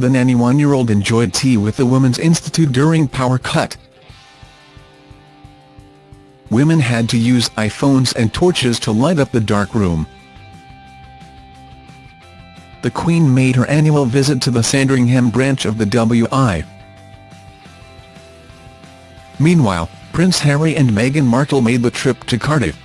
The 91-year-old enjoyed tea with the Women's Institute during power cut. Women had to use iPhones and torches to light up the dark room. The Queen made her annual visit to the Sandringham branch of the WI. Meanwhile, Prince Harry and Meghan Markle made the trip to Cardiff.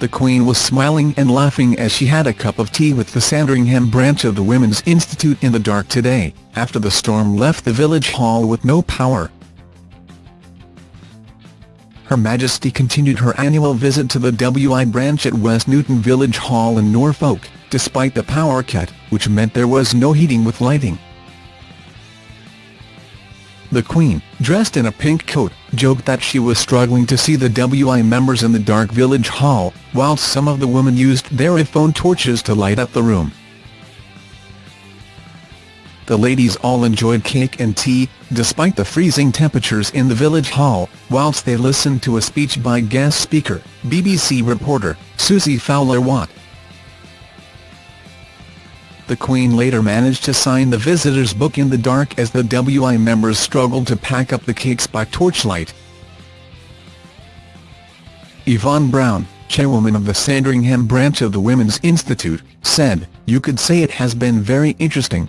The Queen was smiling and laughing as she had a cup of tea with the Sandringham branch of the Women's Institute in the dark today, after the storm left the village hall with no power. Her Majesty continued her annual visit to the WI branch at West Newton Village Hall in Norfolk, despite the power cut, which meant there was no heating with lighting. The Queen, dressed in a pink coat, joked that she was struggling to see the WI members in the dark village hall, whilst some of the women used their iPhone torches to light up the room. The ladies all enjoyed cake and tea, despite the freezing temperatures in the village hall, whilst they listened to a speech by guest speaker, BBC reporter, Susie Fowler-Watt. The Queen later managed to sign the visitors' book in the dark as the WI members struggled to pack up the cakes by torchlight. Yvonne Brown, chairwoman of the Sandringham branch of the Women's Institute, said, You could say it has been very interesting,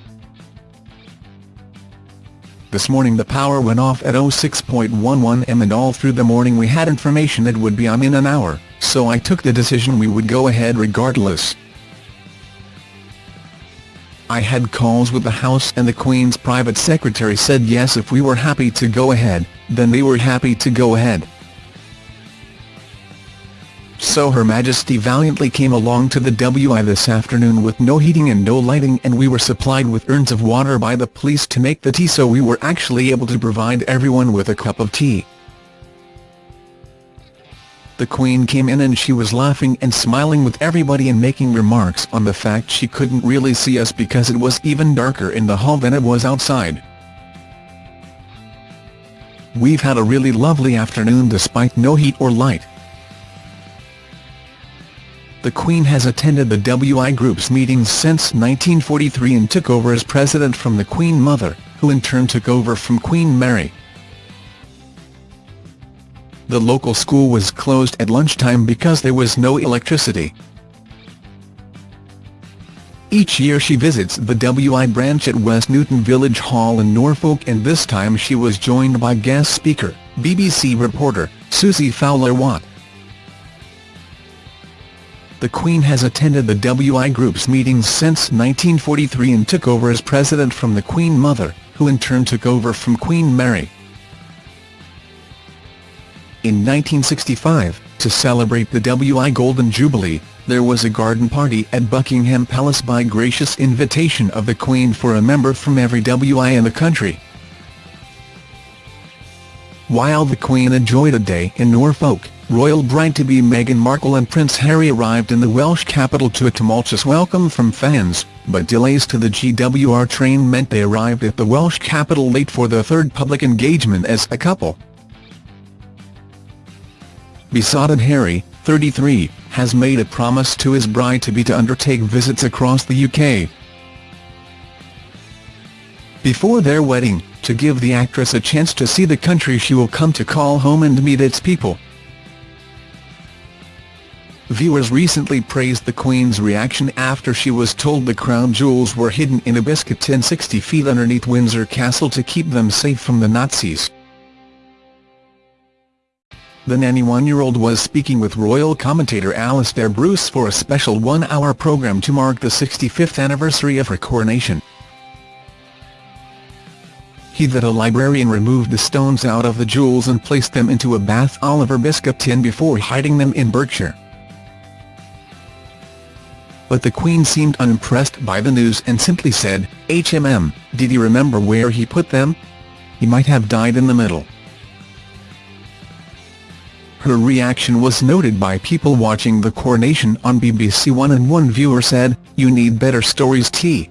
this morning the power went off at 06.11 am and all through the morning we had information it would be on in an hour, so I took the decision we would go ahead regardless. I had calls with the House and the Queen's private secretary said yes if we were happy to go ahead, then they were happy to go ahead. So Her Majesty valiantly came along to the WI this afternoon with no heating and no lighting and we were supplied with urns of water by the police to make the tea so we were actually able to provide everyone with a cup of tea. The Queen came in and she was laughing and smiling with everybody and making remarks on the fact she couldn't really see us because it was even darker in the hall than it was outside. We've had a really lovely afternoon despite no heat or light. The Queen has attended the WI Group's meetings since 1943 and took over as president from the Queen Mother, who in turn took over from Queen Mary. The local school was closed at lunchtime because there was no electricity. Each year she visits the WI branch at West Newton Village Hall in Norfolk and this time she was joined by guest speaker, BBC reporter, Susie Fowler-Watt. The Queen has attended the WI Group's meetings since 1943 and took over as president from the Queen Mother, who in turn took over from Queen Mary. In 1965, to celebrate the WI Golden Jubilee, there was a garden party at Buckingham Palace by gracious invitation of the Queen for a member from every WI in the country. While the Queen enjoyed a day in Norfolk, royal bride-to-be Meghan Markle and Prince Harry arrived in the Welsh capital to a tumultuous welcome from fans, but delays to the GWR train meant they arrived at the Welsh capital late for their third public engagement as a couple. Besotted Harry, 33, has made a promise to his bride-to-be to undertake visits across the UK. Before their wedding, to give the actress a chance to see the country she will come to call home and meet its people. Viewers recently praised the Queen's reaction after she was told the crown jewels were hidden in a biscuit tin 60 feet underneath Windsor Castle to keep them safe from the Nazis. The 91-year-old was speaking with royal commentator Alastair Bruce for a special one-hour programme to mark the 65th anniversary of her coronation. He that a librarian removed the stones out of the jewels and placed them into a Bath Oliver biscuit tin before hiding them in Berkshire but the Queen seemed unimpressed by the news and simply said, HMM, did he remember where he put them? He might have died in the middle. Her reaction was noted by people watching the coronation on BBC One and one viewer said, you need better stories T.